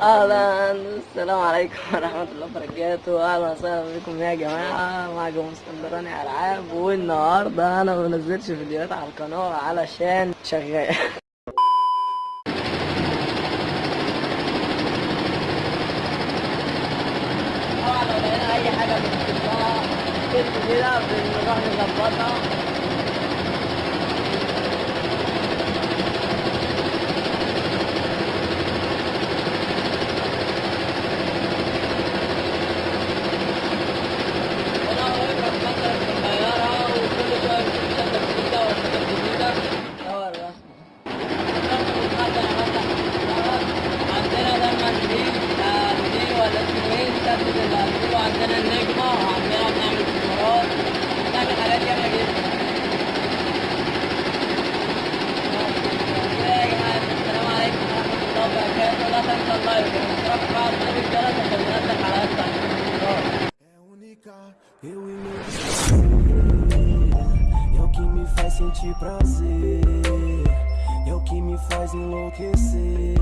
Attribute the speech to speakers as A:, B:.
A: أهلا. السلام عليكم ورحمة الله وبركاته. أهلا وسهلا بكم يا جماعة. معكم اسكندراني ألعاب. والنهاردة أنا ما بنزلش فيديوهات على القناة علشان شغال. طبعا لو أي حاجة بنحطها كده كده بنروح نظبطها
B: É única, eu e meu É o que me faz sentir prazer É o que me faz enlouquecer